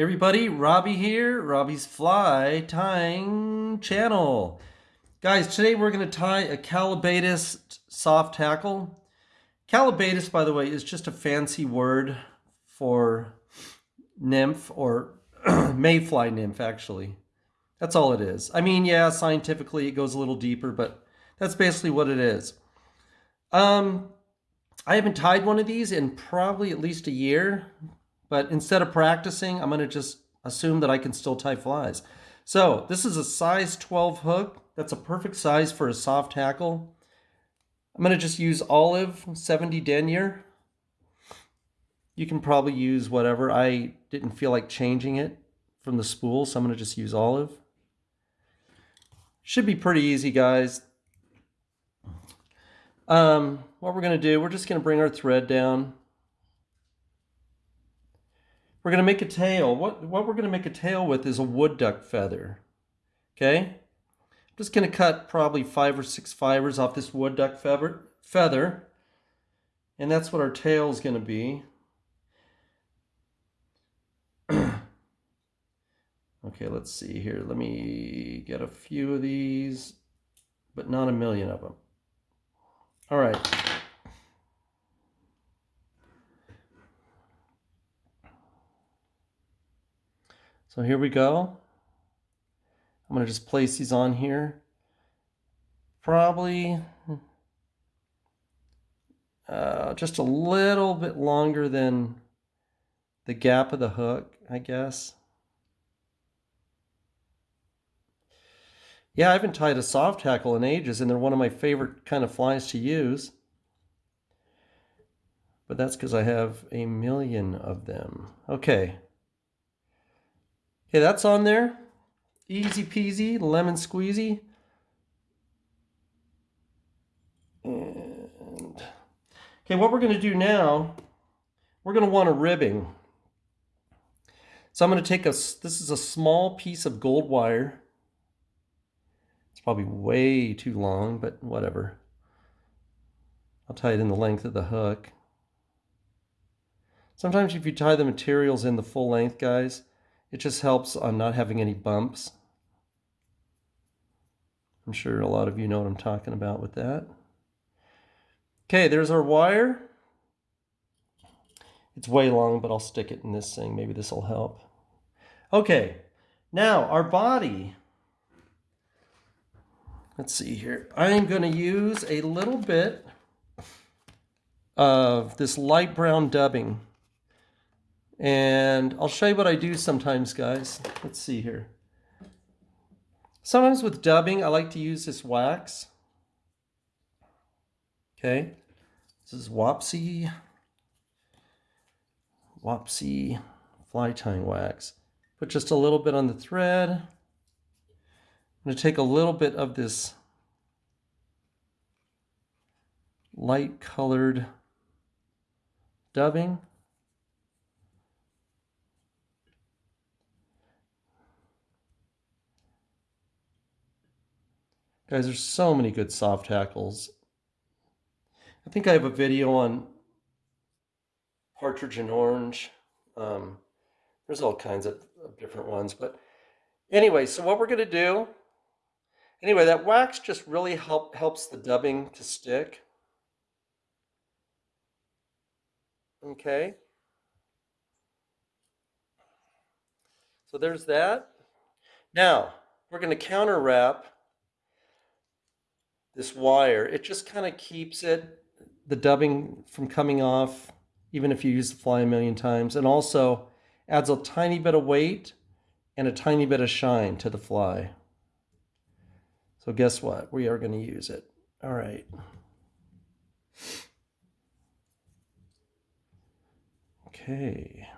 Everybody, Robbie here, Robbie's Fly Tying Channel. Guys, today we're going to tie a Callibaetis soft tackle. Callibaetis, by the way, is just a fancy word for nymph or mayfly nymph, actually. That's all it is. I mean, yeah, scientifically it goes a little deeper, but that's basically what it is. Um, I haven't tied one of these in probably at least a year, but instead of practicing, I'm going to just assume that I can still tie flies. So this is a size 12 hook. That's a perfect size for a soft tackle. I'm going to just use olive 70 denier. You can probably use whatever. I didn't feel like changing it from the spool, so I'm going to just use olive. Should be pretty easy, guys. Um, what we're going to do, we're just going to bring our thread down. We're going to make a tail. What, what we're going to make a tail with is a wood duck feather. Okay? I'm just going to cut probably five or six fibers off this wood duck feather. feather and that's what our tail is going to be. okay, let's see here. Let me get a few of these, but not a million of them. All right. So here we go. I'm going to just place these on here. Probably uh, just a little bit longer than the gap of the hook, I guess. Yeah, I haven't tied a soft tackle in ages, and they're one of my favorite kind of flies to use. But that's because I have a million of them. Okay. Okay, that's on there. Easy peasy, lemon squeezy. And okay, what we're going to do now, we're going to want a ribbing. So I'm going to take a, this is a small piece of gold wire. It's probably way too long, but whatever. I'll tie it in the length of the hook. Sometimes if you tie the materials in the full length, guys, it just helps on not having any bumps. I'm sure a lot of you know what I'm talking about with that. Okay, there's our wire. It's way long, but I'll stick it in this thing. Maybe this will help. Okay, now our body. Let's see here. I'm going to use a little bit of this light brown dubbing. And I'll show you what I do sometimes, guys. Let's see here. Sometimes with dubbing, I like to use this wax. Okay. This is Wapsi. Wapsi fly tying wax. Put just a little bit on the thread. I'm going to take a little bit of this light colored dubbing. Guys, there's so many good soft tackles. I think I have a video on partridge and orange. Um, there's all kinds of, of different ones. But anyway, so what we're going to do, anyway, that wax just really help, helps the dubbing to stick. Okay. So there's that. Now, we're going to counter wrap this wire, it just kind of keeps it, the dubbing from coming off, even if you use the fly a million times, and also adds a tiny bit of weight and a tiny bit of shine to the fly. So guess what? We are going to use it. All right. Okay.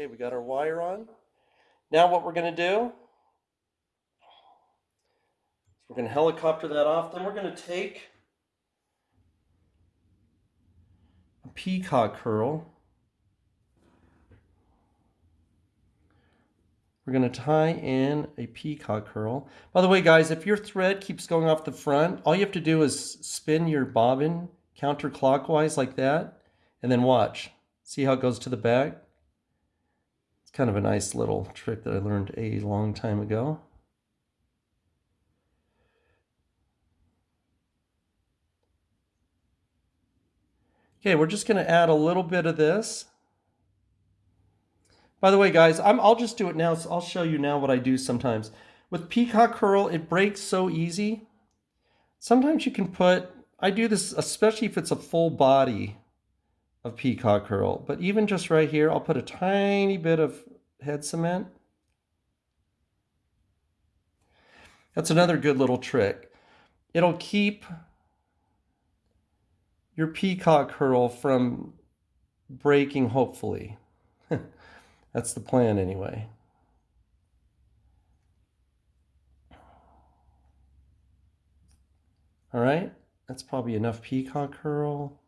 Okay, we got our wire on. Now what we're going to do, we're going to helicopter that off. Then we're going to take a peacock herl. we're going to tie in a peacock herl. By the way, guys, if your thread keeps going off the front, all you have to do is spin your bobbin counterclockwise like that, and then watch. See how it goes to the back? It's kind of a nice little trick that I learned a long time ago. Okay, we're just going to add a little bit of this. By the way, guys, i will just do it now. So I'll show you now what I do sometimes. With Peacock Herl, it breaks so easy. Sometimes you can put, I do this especially if it's a full body of Peacock Herl. But even just right here, I'll put a tiny bit of head cement. That's another good little trick. It'll keep your peacock herl from breaking, hopefully. That's the plan anyway. All right, that's probably enough peacock herl.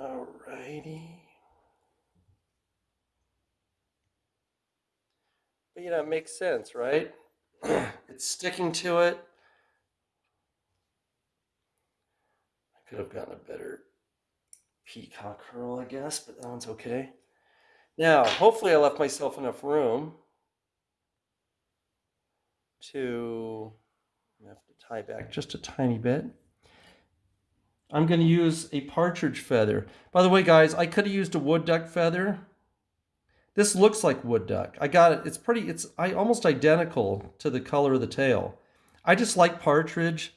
All righty. But you know, it makes sense, right? it's sticking to it. I could have gotten a better peacock herl, I guess, but that one's okay. Now, hopefully I left myself enough room to have to tie back just a tiny bit. I'm going to use a partridge feather. By the way, guys, I could have used a wood duck feather. This looks like wood duck. I got it. It's pretty, it's I, almost identical to the color of the tail. I just like partridge.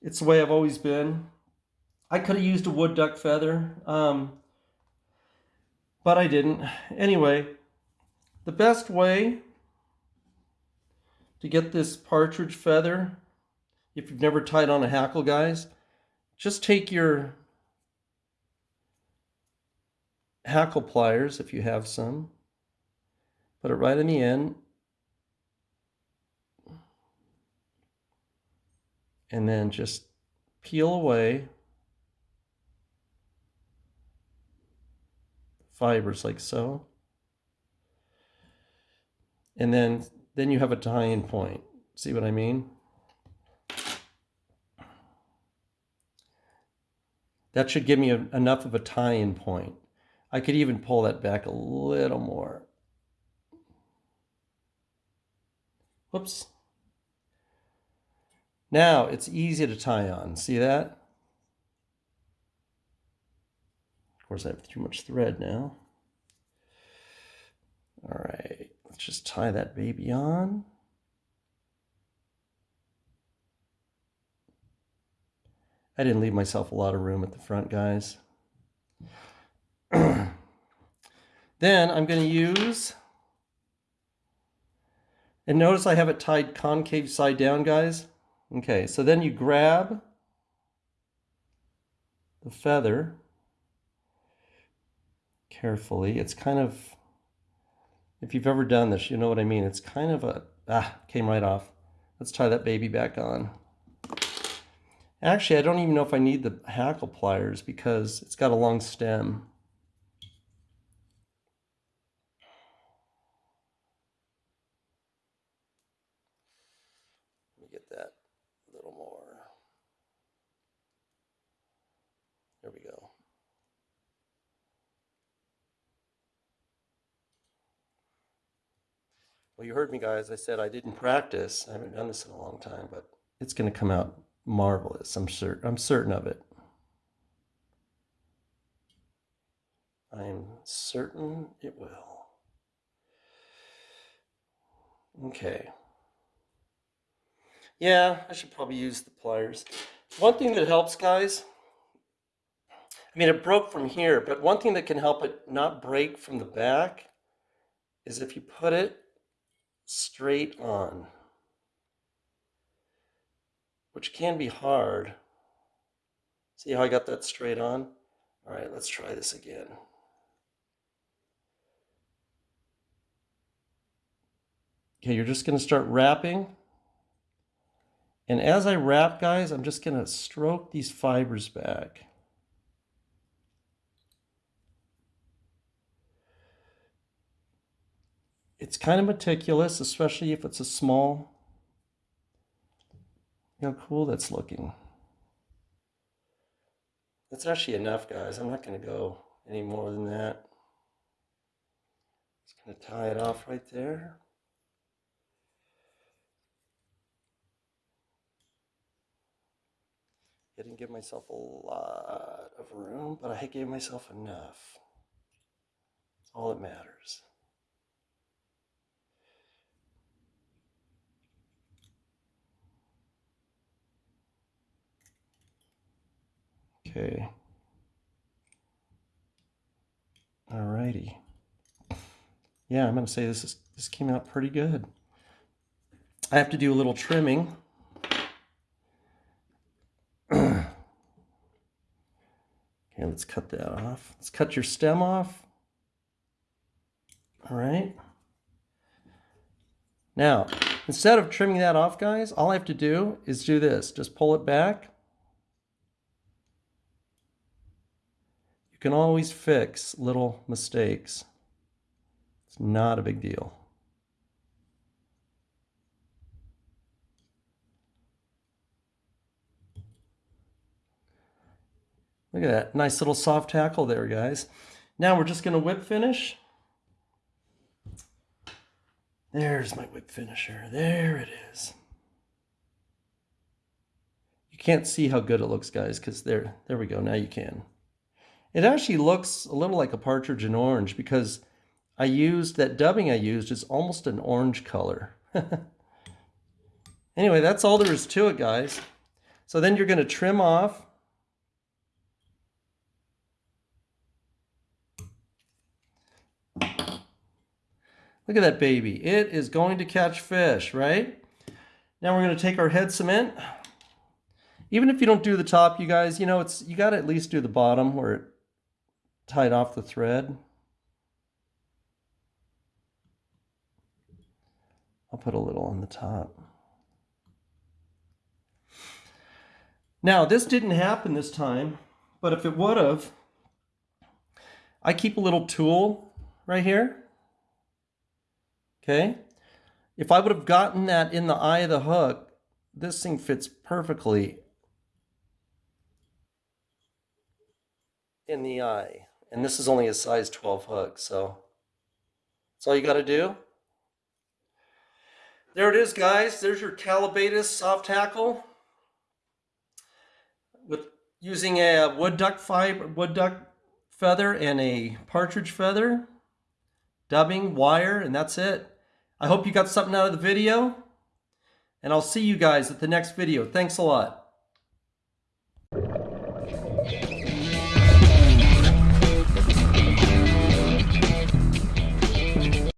It's the way I've always been. I could have used a wood duck feather, um, but I didn't. Anyway, the best way to get this partridge feather, if you've never tied on a hackle, guys, just take your hackle pliers, if you have some, put it right in the end, and then just peel away fibers like so. And then, then you have a tie-in point. See what I mean? That should give me a, enough of a tie-in point. I could even pull that back a little more. Whoops. Now it's easy to tie on. See that? Of course, I have too much thread now. All right, let's just tie that baby on. I didn't leave myself a lot of room at the front, guys. then I'm going to use, and notice I have it tied concave side down, guys. Okay, so then you grab the feather carefully. It's kind of, if you've ever done this, you know what I mean. It's kind of a, ah, came right off. Let's tie that baby back on. Actually, I don't even know if I need the hackle pliers because it's got a long stem. Let me get that a little more. There we go. Well, you heard me, guys. I said I didn't practice. I haven't done this in a long time, but it's going to come out marvelous. I'm certain. I'm certain of it. I am certain it will. Okay. Yeah, I should probably use the pliers. One thing that helps, guys, I mean, it broke from here, but one thing that can help it not break from the back is if you put it straight on, which can be hard. See how I got that straight on? All right, let's try this again. Okay, you're just gonna start wrapping. And as I wrap, guys, I'm just gonna stroke these fibers back. It's kind of meticulous, especially if it's a small how cool that's looking. That's actually enough, guys. I'm not going to go any more than that. Just going to tie it off right there. I didn't give myself a lot of room, but I gave myself enough. That's all that matters. Okay. Alrighty. Yeah, I'm gonna say this is this came out pretty good. I have to do a little trimming. okay, let's cut that off. Let's cut your stem off. All right. Now, instead of trimming that off, guys, all I have to do is do this. Just pull it back. You can always fix little mistakes. It's not a big deal. Look at that. Nice little soft tackle there, guys. Now we're just going to whip finish. There's my whip finisher. There it is. You can't see how good it looks, guys, because there, there we go. Now you can. It actually looks a little like a partridge in orange because I used, that dubbing I used is almost an orange color. anyway, that's all there is to it, guys. So then you're going to trim off. Look at that baby. It is going to catch fish, right? Now we're going to take our head cement. Even if you don't do the top, you guys, you know, it's you got to at least do the bottom where it tied off the thread. I'll put a little on the top. Now, this didn't happen this time, but if it would have, I keep a little tool right here. Okay. If I would have gotten that in the eye of the hook, this thing fits perfectly in the eye. And this is only a size 12 hook, so that's all you got to do. There it is, guys. There's your Callibaetis soft tackle with using a wood duck fiber, wood duck feather and a partridge feather, dubbing, wire, and that's it. I hope you got something out of the video, and I'll see you guys at the next video. Thanks a lot.